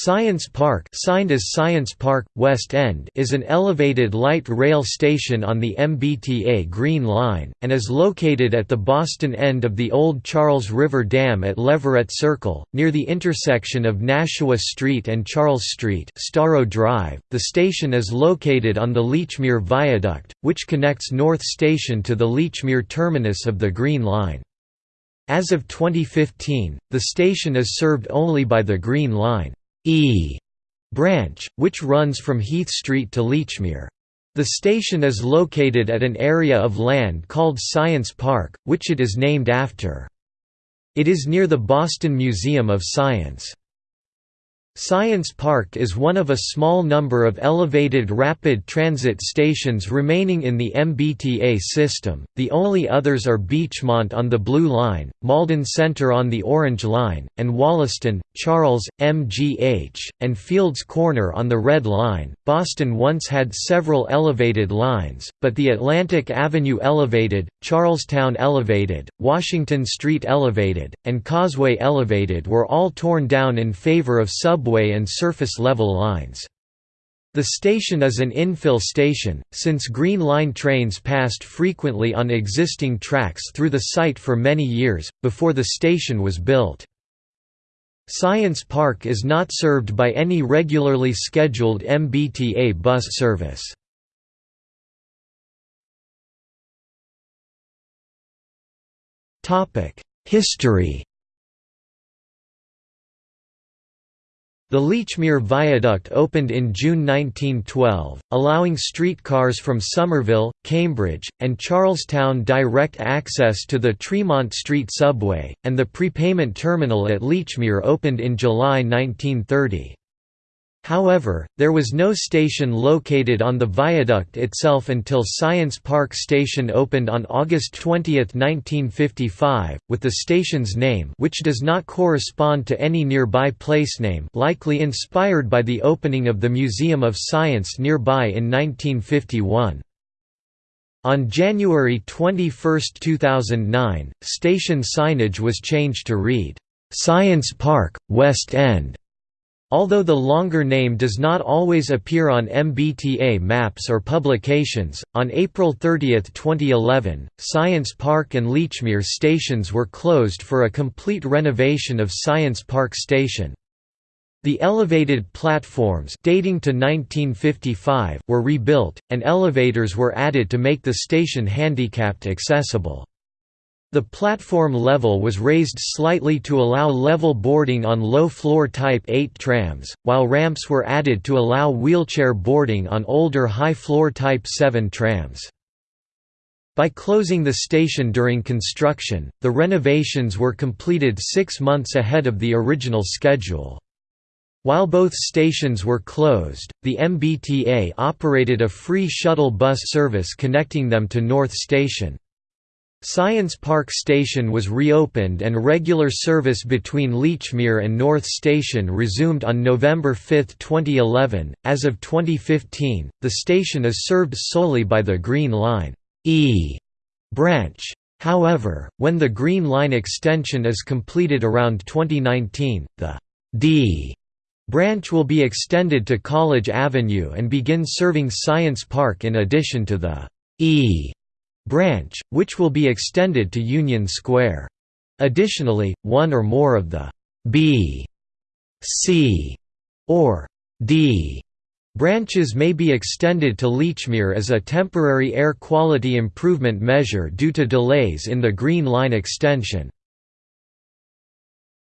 Science Park signed as Science Park, West End is an elevated light rail station on the MBTA Green Line, and is located at the Boston end of the old Charles River Dam at Leverett Circle, near the intersection of Nashua Street and Charles Street Storrow Drive. .The station is located on the Lechmere Viaduct, which connects North Station to the Lechmere terminus of the Green Line. As of 2015, the station is served only by the Green Line. E branch, which runs from Heath Street to Lechmere. The station is located at an area of land called Science Park, which it is named after. It is near the Boston Museum of Science. Science Park is one of a small number of elevated rapid transit stations remaining in the MBTA system, the only others are Beachmont on the Blue Line, Malden Center on the Orange Line, and Wollaston, Charles, MGH, and Fields Corner on the Red Line. Boston once had several elevated lines, but the Atlantic Avenue Elevated, Charlestown Elevated, Washington Street Elevated, and Causeway Elevated were all torn down in favor of subway subway and surface-level lines. The station is an infill station, since Green Line trains passed frequently on existing tracks through the site for many years, before the station was built. Science Park is not served by any regularly scheduled MBTA bus service. History The Lechmere Viaduct opened in June 1912, allowing streetcars from Somerville, Cambridge, and Charlestown direct access to the Tremont Street subway, and the prepayment terminal at Lechmere opened in July 1930. However, there was no station located on the viaduct itself until Science Park Station opened on August 20, 1955, with the station's name which does not correspond to any nearby placename likely inspired by the opening of the Museum of Science nearby in 1951. On January 21, 2009, station signage was changed to read, "'Science Park, West End' Although the longer name does not always appear on MBTA maps or publications, on April 30, 2011, Science Park and Lechmere stations were closed for a complete renovation of Science Park Station. The elevated platforms dating to 1955 were rebuilt, and elevators were added to make the station handicapped accessible. The platform level was raised slightly to allow level boarding on low-floor Type 8 trams, while ramps were added to allow wheelchair boarding on older high-floor Type 7 trams. By closing the station during construction, the renovations were completed six months ahead of the original schedule. While both stations were closed, the MBTA operated a free shuttle bus service connecting them to North Station. Science Park Station was reopened and regular service between Lechmere and North Station resumed on November 5, 2011. As of 2015, the station is served solely by the Green Line E branch. However, when the Green Line extension is completed around 2019, the D branch will be extended to College Avenue and begin serving Science Park in addition to the E branch, which will be extended to Union Square. Additionally, one or more of the B, C, or D branches may be extended to Lechmere as a temporary air quality improvement measure due to delays in the Green Line extension.